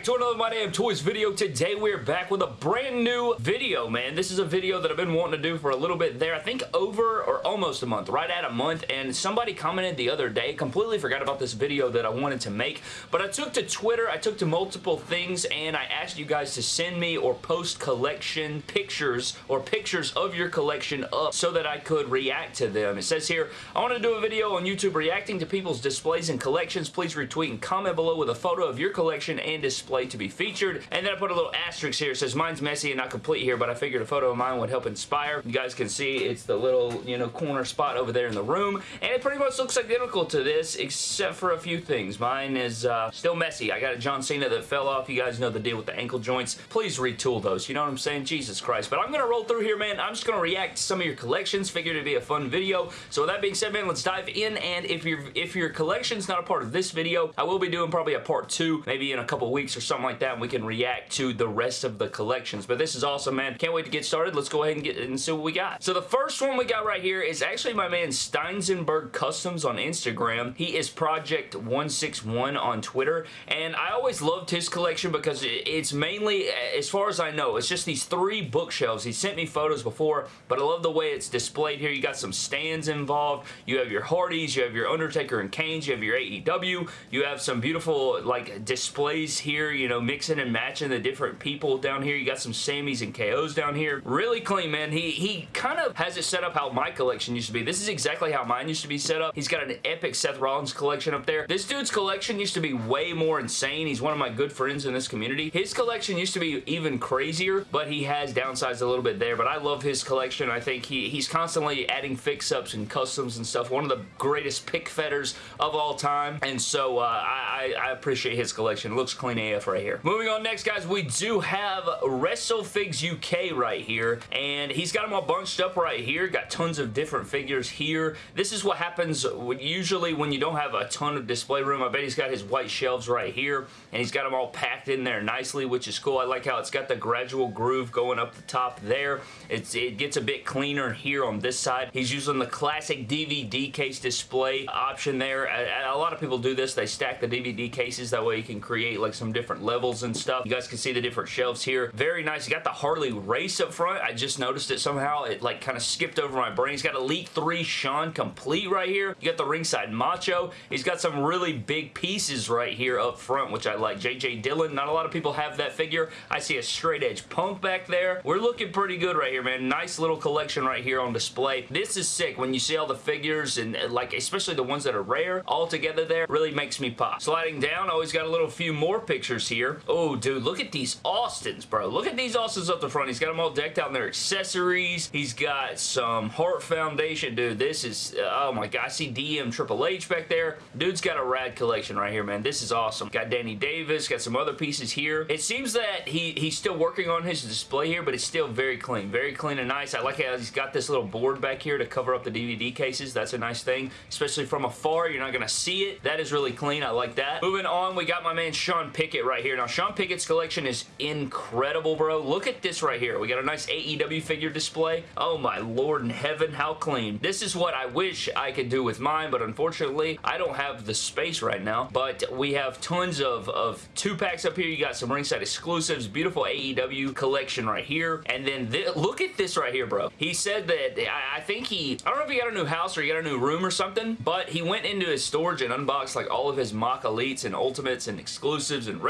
back to another My Damn Toys video. Today we're back with a brand new video, man. This is a video that I've been wanting to do for a little bit there. I think over or almost a month, right at a month, and somebody commented the other day, completely forgot about this video that I wanted to make, but I took to Twitter, I took to multiple things, and I asked you guys to send me or post collection pictures or pictures of your collection up so that I could react to them. It says here, I want to do a video on YouTube reacting to people's displays and collections. Please retweet and comment below with a photo of your collection and display to be featured. And then I put a little asterisk here. It says, mine's messy and not complete here, but I figured a photo of mine would help inspire. You guys can see it's the little, you know, corner spot over there in the room. And it pretty much looks identical to this, except for a few things. Mine is uh, still messy. I got a John Cena that fell off. You guys know the deal with the ankle joints. Please retool those. You know what I'm saying? Jesus Christ. But I'm going to roll through here, man. I'm just going to react to some of your collections. Figured it'd be a fun video. So with that being said, man, let's dive in. And if, your if your collection's not a part of this video, I will be doing probably a part two, maybe in a couple weeks or something something like that and we can react to the rest of the collections. But this is awesome, man. Can't wait to get started. Let's go ahead and get and see what we got. So the first one we got right here is actually my man Steinsenberg Customs on Instagram. He is Project161 on Twitter. And I always loved his collection because it's mainly, as far as I know, it's just these three bookshelves. He sent me photos before, but I love the way it's displayed here. You got some stands involved. You have your Hardys. You have your Undertaker and Kane's. You have your AEW. You have some beautiful like displays here. You know, mixing and matching the different people down here. You got some Sammys and KOs down here. Really clean, man. He, he kind of has it set up how my collection used to be. This is exactly how mine used to be set up. He's got an epic Seth Rollins collection up there. This dude's collection used to be way more insane. He's one of my good friends in this community. His collection used to be even crazier, but he has downsized a little bit there. But I love his collection. I think he, he's constantly adding fix-ups and customs and stuff. One of the greatest pick fetters of all time. And so uh, I, I appreciate his collection. It looks clean AF right here. Moving on next, guys, we do have WrestleFigs UK right here, and he's got them all bunched up right here. Got tons of different figures here. This is what happens usually when you don't have a ton of display room. I bet he's got his white shelves right here, and he's got them all packed in there nicely, which is cool. I like how it's got the gradual groove going up the top there. It's, it gets a bit cleaner here on this side. He's using the classic DVD case display option there. A, a lot of people do this. They stack the DVD cases. That way you can create like some different levels and stuff. You guys can see the different shelves here. Very nice. You got the Harley Race up front. I just noticed it somehow. It like kind of skipped over my brain. He's got Elite 3 Shawn complete right here. You got the ringside Macho. He's got some really big pieces right here up front, which I like. J.J. Dillon. Not a lot of people have that figure. I see a straight edge punk back there. We're looking pretty good right here, man. Nice little collection right here on display. This is sick when you see all the figures and uh, like especially the ones that are rare all together there. Really makes me pop. Sliding down, always got a little few more pictures here. Oh, Oh, dude, look at these Austins, bro. Look at these Austins up the front. He's got them all decked out in their accessories. He's got some Heart Foundation. Dude, this is, uh, oh my god, I see DM Triple H back there. Dude's got a rad collection right here, man. This is awesome. Got Danny Davis, got some other pieces here. It seems that he, he's still working on his display here, but it's still very clean. Very clean and nice. I like how he's got this little board back here to cover up the DVD cases. That's a nice thing, especially from afar. You're not going to see it. That is really clean. I like that. Moving on, we got my man Sean Pickett right here. Now, Sean Pickett's collection is incredible, bro. Look at this right here. We got a nice AEW figure display. Oh my lord in heaven, how clean. This is what I wish I could do with mine, but unfortunately, I don't have the space right now. But we have tons of, of two-packs up here. You got some ringside exclusives, beautiful AEW collection right here. And then look at this right here, bro. He said that, I, I think he, I don't know if he got a new house or he got a new room or something, but he went into his storage and unboxed like all of his mock elites and ultimates and exclusives and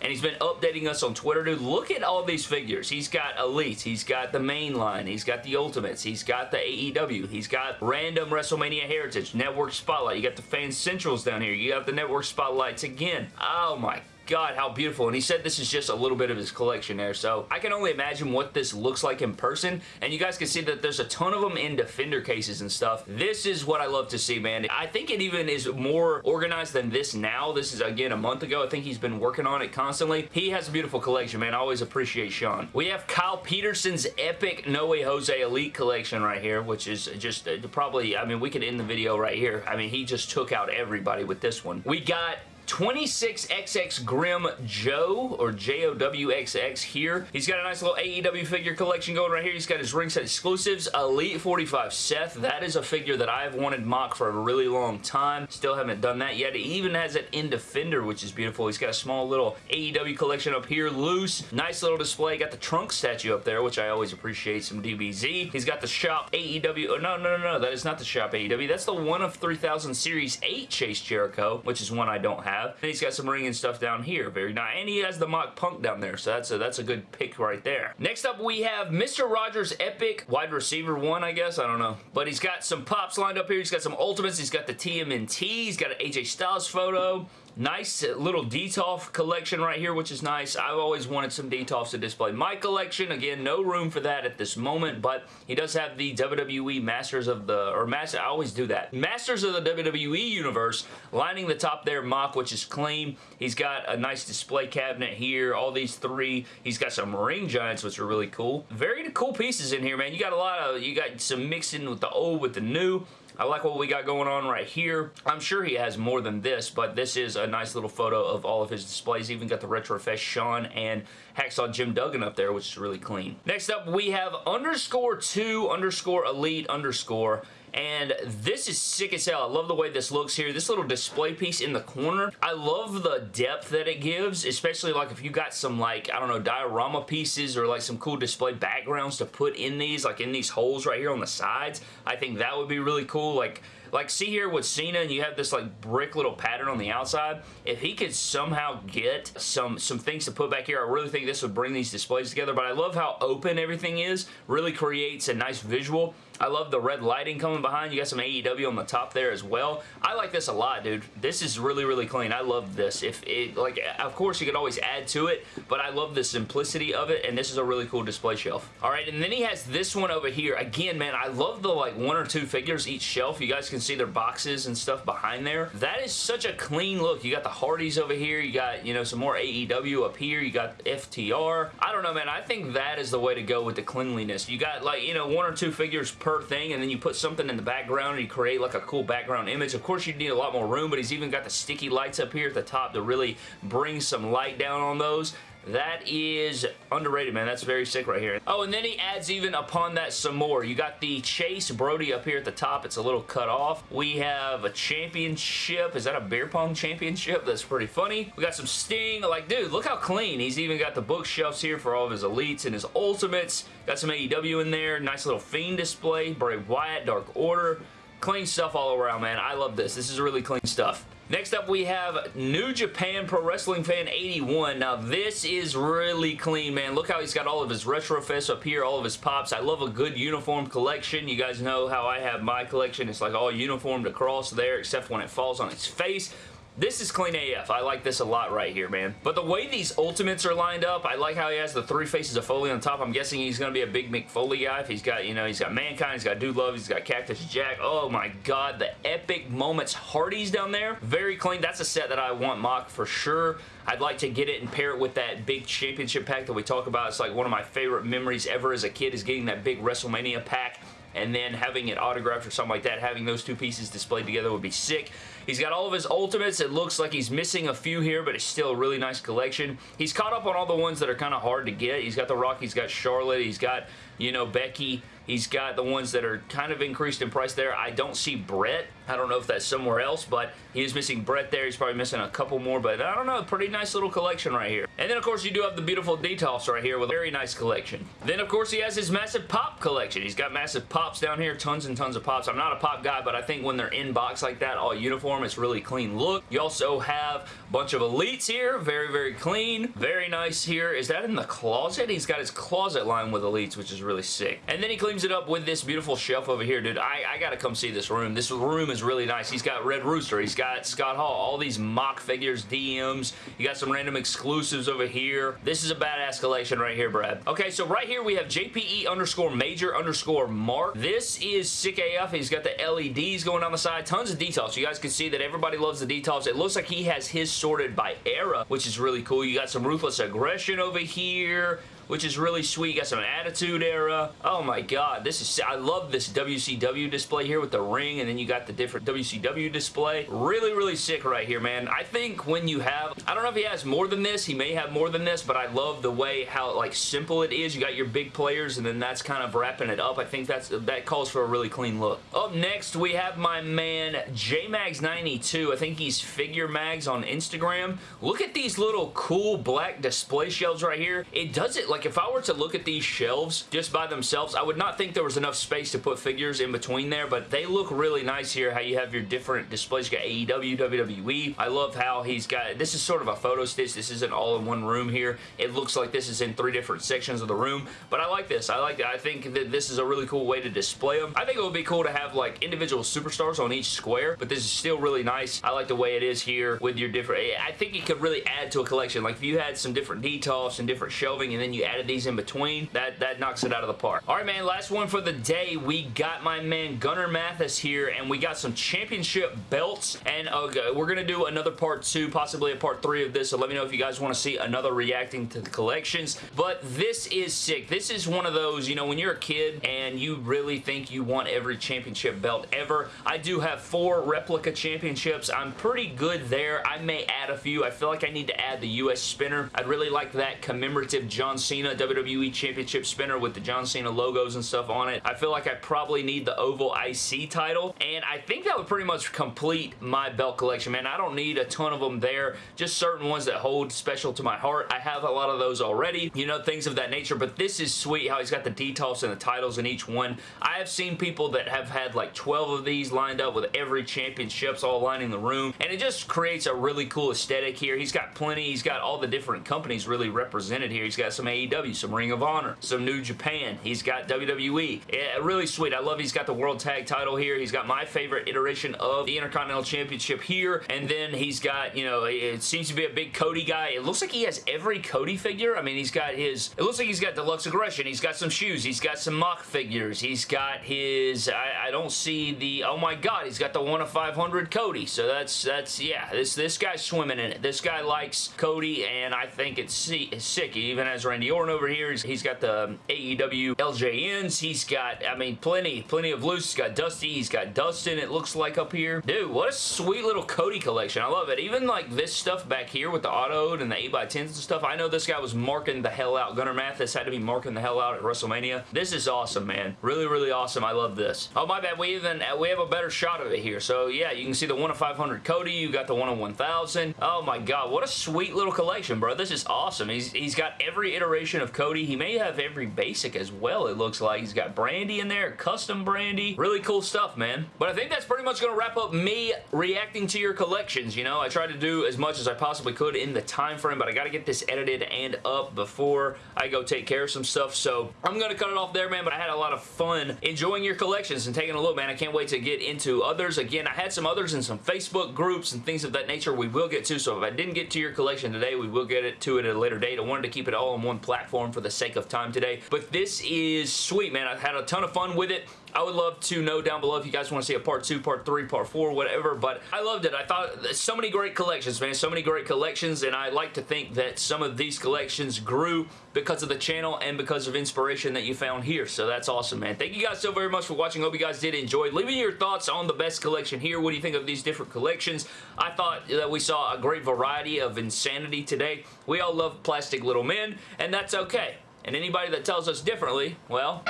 and he's been updating us on Twitter, dude. Look at all these figures. He's got Elites, he's got the main line, he's got the Ultimates, he's got the AEW, he's got random WrestleMania Heritage, Network Spotlight, you got the Fan Centrals down here, you got the Network Spotlights again. Oh my God, how beautiful. And he said this is just a little bit of his collection there. So I can only imagine what this looks like in person. And you guys can see that there's a ton of them in Defender cases and stuff. This is what I love to see, man. I think it even is more organized than this now. This is, again, a month ago. I think he's been working on it constantly. He has a beautiful collection, man. I always appreciate Sean. We have Kyle Peterson's epic No Way Jose Elite collection right here, which is just uh, probably, I mean, we could end the video right here. I mean, he just took out everybody with this one. We got 26XX Grim Joe, or J-O-W-X-X here. He's got a nice little AEW figure collection going right here. He's got his ringside exclusives. Elite 45 Seth. That is a figure that I've wanted mock for a really long time. Still haven't done that yet. He even has an in Defender, which is beautiful. He's got a small little AEW collection up here, loose. Nice little display. Got the trunk statue up there, which I always appreciate some DBZ. He's got the shop AEW. Oh, no, no, no, no. That is not the shop AEW. That's the one of 3000 Series 8 Chase Jericho, which is one I don't have. And he's got some ring and stuff down here. Very nice. And he has the mock punk down there, so that's a, that's a good pick right there. Next up, we have Mr. Rogers Epic wide receiver one, I guess. I don't know. But he's got some pops lined up here. He's got some ultimates. He's got the TMNT. He's got an AJ Styles photo. Nice little Detolf collection right here, which is nice. I've always wanted some Detolfs to display my collection. Again, no room for that at this moment, but he does have the WWE Masters of the, or Master, I always do that. Masters of the WWE Universe lining the top there, mock, which is clean. He's got a nice display cabinet here, all these three. He's got some ring giants, which are really cool. Very cool pieces in here, man. You got a lot of, you got some mixing with the old with the new. I like what we got going on right here. I'm sure he has more than this, but this is a nice little photo of all of his displays. Even got the Retrofest Shawn and Hacksaw Jim Duggan up there, which is really clean. Next up, we have underscore 2 underscore elite underscore and this is sick as hell. I love the way this looks here. This little display piece in the corner, I love the depth that it gives, especially like if you got some like, I don't know, diorama pieces or like some cool display backgrounds to put in these, like in these holes right here on the sides. I think that would be really cool. Like, like, see here with Cena, and you have this, like, brick little pattern on the outside. If he could somehow get some, some things to put back here, I really think this would bring these displays together. But I love how open everything is. Really creates a nice visual. I love the red lighting coming behind. You got some AEW on the top there as well. I like this a lot, dude. This is really, really clean. I love this. If it, like, of course, you could always add to it, but I love the simplicity of it, and this is a really cool display shelf. All right, and then he has this one over here. Again, man, I love the, like, one or two figures each shelf. You guys can see their boxes and stuff behind there. That is such a clean look. You got the Hardys over here. You got, you know, some more AEW up here. You got FTR. I don't know, man. I think that is the way to go with the cleanliness. You got, like, you know, one or two figures per thing, and then you put something in the background and you create, like, a cool background image. Of course, you need a lot more room, but he's even got the sticky lights up here at the top to really bring some light down on those. That is underrated, man. That's very sick right here. Oh, and then he adds even upon that some more. You got the Chase Brodie up here at the top. It's a little cut off. We have a championship. Is that a beer pong championship? That's pretty funny. We got some Sting. Like, dude, look how clean. He's even got the bookshelves here for all of his elites and his ultimates. Got some AEW in there. Nice little Fiend display. Bray Wyatt, Dark Order. Clean stuff all around, man. I love this. This is really clean stuff. Next up, we have New Japan Pro Wrestling Fan 81. Now, this is really clean, man. Look how he's got all of his retro Retrofest up here, all of his pops. I love a good uniform collection. You guys know how I have my collection. It's like all uniformed across there, except when it falls on its face. This is clean AF. I like this a lot right here, man. But the way these Ultimates are lined up, I like how he has the three faces of Foley on top. I'm guessing he's going to be a big Mick Foley guy. If he's got, you know, he's got Mankind, he's got Dude Love, he's got Cactus Jack. Oh my god, the epic moments Hardys down there. Very clean. That's a set that I want mock for sure. I'd like to get it and pair it with that big championship pack that we talk about. It's like one of my favorite memories ever as a kid is getting that big WrestleMania pack and then having it autographed or something like that, having those two pieces displayed together would be sick. He's got all of his Ultimates. It looks like he's missing a few here, but it's still a really nice collection. He's caught up on all the ones that are kind of hard to get. He's got The Rock, he's got Charlotte, he's got, you know, Becky, He's got the ones that are kind of increased in price there. I don't see Brett. I don't know if that's somewhere else, but he is missing Brett there. He's probably missing a couple more, but I don't know. Pretty nice little collection right here. And then, of course, you do have the beautiful Detolfs right here with a very nice collection. Then, of course, he has his massive pop collection. He's got massive pops down here, tons and tons of pops. I'm not a pop guy, but I think when they're in box like that, all uniform, it's really clean look. You also have a bunch of elites here. Very, very clean. Very nice here. Is that in the closet? He's got his closet line with elites, which is really sick. And then he cleans it up with this beautiful shelf over here, dude. I, I gotta come see this room. This room is really nice. He's got Red Rooster. He's got Scott Hall. All these mock figures, DMs. You got some random exclusives over here. This is a badass collection right here, Brad. Okay, so right here we have JPE underscore major underscore mark. This is sick AF. He's got the LEDs going on the side. Tons of details. You guys can see that everybody loves the details. It looks like he has his sorted by era, which is really cool. You got some Ruthless Aggression over here. Which is really sweet. You got some Attitude Era. Oh my god, this is... I love this WCW display here with the ring, and then you got the different WCW display. Really, really sick right here, man. I think when you have... I don't know if he has more than this. He may have more than this, but I love the way how, like, simple it is. You got your big players, and then that's kind of wrapping it up. I think that's that calls for a really clean look. Up next, we have my man JMags92. I think he's Figure Mags on Instagram. Look at these little cool black display shelves right here. It does it, like if I were to look at these shelves just by themselves, I would not think there was enough space to put figures in between there, but they look really nice here, how you have your different displays. You got AEW, WWE. I love how he's got, this is sort of a photo stitch. This isn't all in one room here. It looks like this is in three different sections of the room, but I like this. I like I think that this is a really cool way to display them. I think it would be cool to have like individual superstars on each square, but this is still really nice. I like the way it is here with your different, I think it could really add to a collection. Like if you had some different details and different shelving and then you added these in between, that, that knocks it out of the park. All right, man, last one for the day. We got my man Gunnar Mathis here and we got some championship belts and uh, we're going to do another part two, possibly a part three of this, so let me know if you guys want to see another reacting to the collections, but this is sick. This is one of those, you know, when you're a kid and you really think you want every championship belt ever, I do have four replica championships. I'm pretty good there. I may add a few. I feel like I need to add the US spinner. I'd really like that commemorative John Cena WWE Championship spinner with the John Cena logos and stuff on it. I feel like I probably need the Oval IC title, and I think that would pretty much complete my belt collection, man. I don't need a ton of them there, just certain ones that hold special to my heart. I have a lot of those already, you know, things of that nature, but this is sweet how he's got the details and the titles in each one. I have seen people that have had like 12 of these lined up with every championships all lining the room, and it just creates a really cool aesthetic here. He's got plenty. He's got all the different companies really represented here. He's got some AEW, some Ring of Honor, some New Japan. He's got WWE. Yeah, really sweet. I love he's got the World Tag title here. He's got my favorite iteration of the Intercontinental Championship here, and then he's got, you know, it seems to be a big Cody guy. It looks like he has every Cody figure. I mean, he's got his, it looks like he's got Deluxe Aggression. He's got some shoes. He's got some mock figures. He's got his, I, I don't see the, oh my god, he's got the 1 of 500 Cody. So that's, that's, yeah, this, this guy's swimming in it. This guy likes Cody, and I think it's, it's sick. He even has Randy Orton over here. he's, he's got the um, AEW LJNs. He's got, I mean, plenty, plenty of loose. He's got Dusty. He's got Dustin, it looks like up here. Dude, what a sweet little Cody collection. I love it. Even like this stuff back here with the autoed and the 8x10s and stuff. I know this guy was marking the hell out. Gunnar Mathis had to be marking the hell out at WrestleMania. This is awesome, man. Really, really awesome. I love this. Oh, my bad. We even, uh, we have a better shot of it here. So, yeah, you can see the 1 of 500 Cody. You got the 1 of 1000. Oh, my God. What a sweet little collection, bro. This is awesome. He's, he's got every iteration of Cody. He may have every basic as well, it looks like. He's got Brandi in there, custom Brandi. Really cool stuff, man. But I think that's pretty much going to wrap up me reacting to your collections, you know? I tried to do as much as I possibly could in the time frame, but I got to get this edited and up before I go take care of some stuff, so I'm going to cut it off there, man, but I had a lot of fun enjoying your collections and taking a look, man. I can't wait to get into others. Again, I had some others in some Facebook groups and things of that nature we will get to, so if I didn't get to your collection today, we will get it to it at a later date. I wanted to keep it all in one platform for the sake of time today, but this is sweet, man. I've had a ton of fun with it. I would love to know down below if you guys want to see a part 2, part 3, part 4, whatever, but I loved it. I thought so many great collections, man. So many great collections, and I like to think that some of these collections grew because of the channel and because of inspiration that you found here, so that's awesome, man. Thank you guys so very much for watching. Hope you guys did enjoy. Leave me your thoughts on the best collection here. What do you think of these different collections? I thought that we saw a great variety of insanity today. We all love plastic little men, and that's okay. And anybody that tells us differently, well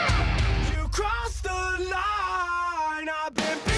crossed the line. I've been